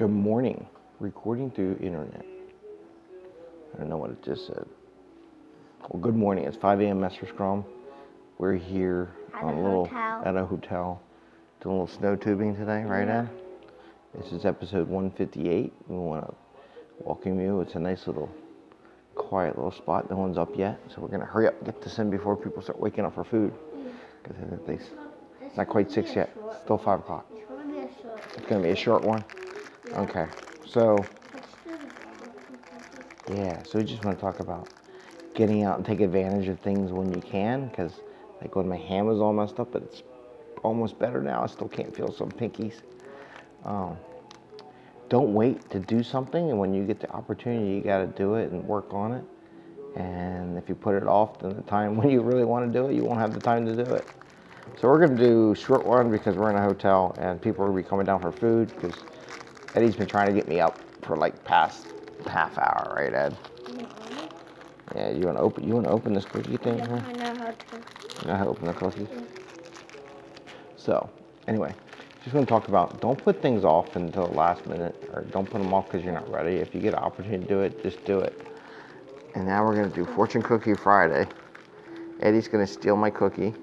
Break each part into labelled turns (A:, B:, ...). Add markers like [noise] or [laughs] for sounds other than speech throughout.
A: Good morning. Recording through internet. I don't know what it just said. Well, good morning. It's 5 a.m. Messer Scrum. We're here
B: At
A: on
B: a
A: a little
B: hotel.
A: at a hotel doing a little snow tubing today, right,
B: Yeah.
A: Ed? This is episode 158. We want to welcome you. It's a nice little quiet little spot. No one's up yet, so we're gonna hurry up and get this in before people start waking up for food. Mm. Because it's not quite six yet. Still five o'clock.
B: It's gonna be a short.
A: It's gonna be a short one. Okay. So yeah, so we just want to talk about getting out and take advantage of things when you can. Because like when my hand was all messed up, but it's almost better now. I still can't feel some pinkies. Um, don't wait to do something, and when you get the opportunity, you got to do it and work on it. And if you put it off, then the time [laughs] when you really want to do it, you won't have the time to do it. So we're gonna do short one because we're in a hotel and people are gonna be coming down for food because Eddie's been trying to get me up for like past half hour, right, Ed? Yeah, you wanna open you wanna open this cookie thing
B: Yeah,
A: here?
B: I know how to.
A: You know how to open the cookie? So, anyway, just want to talk about don't put things off until the last minute, or don't put them off because you're not ready. If you get an opportunity to do it, just do it. And now we're going to do Fortune Cookie Friday. Eddie's going to steal my cookie.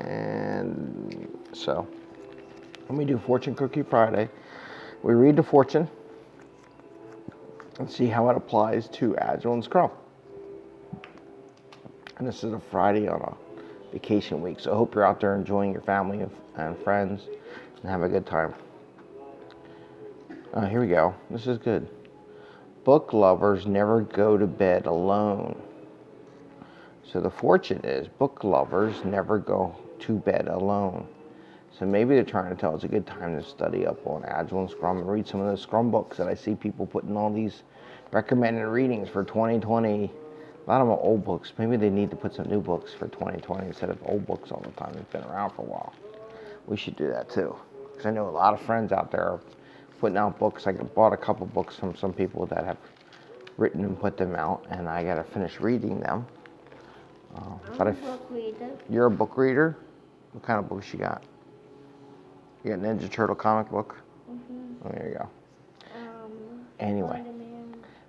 A: And so, when we do Fortune Cookie Friday, we read the fortune and see how it applies to Agile and Scrum. And this is a Friday on a vacation week. So I hope you're out there enjoying your family and, and friends and have a good time. Uh, here we go. This is good. Book lovers never go to bed alone. So the fortune is book lovers never go to bed alone. So maybe they're trying to tell us a good time to study up on Agile and Scrum and read some of those Scrum books that I see people putting all these recommended readings for 2020. A lot of them are old books. Maybe they need to put some new books for 2020 instead of old books all the time. They've been around for a while. We should do that too. Because I know a lot of friends out there are putting out books. I bought a couple books from some people that have written and put them out, and I got to finish reading them. Uh,
B: I'm
A: but
B: a book reader.
A: you're a book reader? What kind of books you got? You got Ninja Turtle comic book?
B: Mm-hmm.
A: Oh, there you go.
B: Um,
A: Anyway,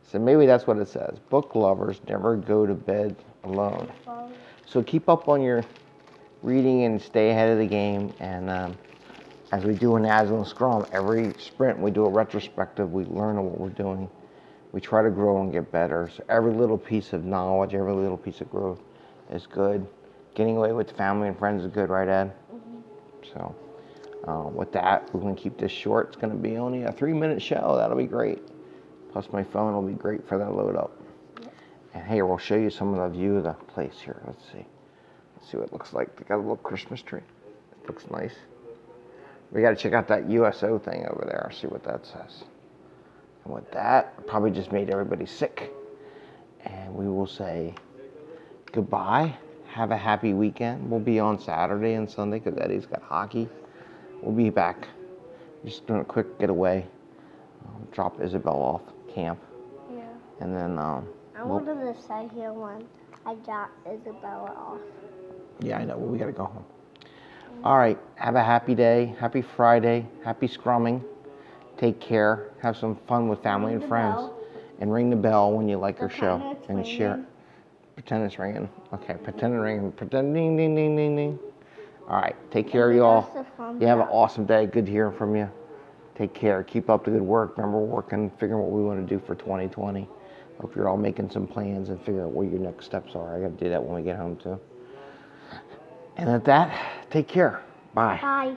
A: so maybe that's what it says. Book lovers never go to bed alone. So keep up on your reading and stay ahead of the game. And um, as we do in Agile Scrum, every sprint we do a retrospective. We learn what we're doing. We try to grow and get better. So every little piece of knowledge, every little piece of growth is good. Getting away with family and friends is good, right, Ed? So uh, with that, we're going to keep this short. It's going to be only a three-minute show. That'll be great. Plus, my phone will be great for that load up. And here, we'll show you some of the view of the place here. Let's see. Let's see what it looks like. They got a little Christmas tree. It looks nice. We got to check out that USO thing over there. See what that says. And with that, probably just made everybody sick. And we will say goodbye. Have a happy weekend. We'll be on Saturday and Sunday because Eddie's got hockey. We'll be back. Just doing a quick getaway. Um, drop Isabel off camp,
B: Yeah.
A: and then um,
B: I
A: we'll-
B: wanted to say here when I drop Isabella off.
A: Yeah, I know. Well, we got to go home. All right. Have a happy day. Happy Friday. Happy scrumming. Take care. Have some fun with family
B: Ring
A: and friends.
B: bell.
A: And ring the bell when you like our show. And share. Pretend it's ringing. Okay. Pretend it's ringing. Pretend ding, ding, ding, ding, ding. All right. Take care,
B: give
A: you all.
B: us a thumbs
A: You have an awesome day. Good hearing from you. Take care. Keep up the good work. Remember, we're working, figuring what we want to do for 2020. Hope you're all making some plans and figuring out what your next steps are. I got to do that when we get home, too. And at that, take care. Bye.
B: Bye.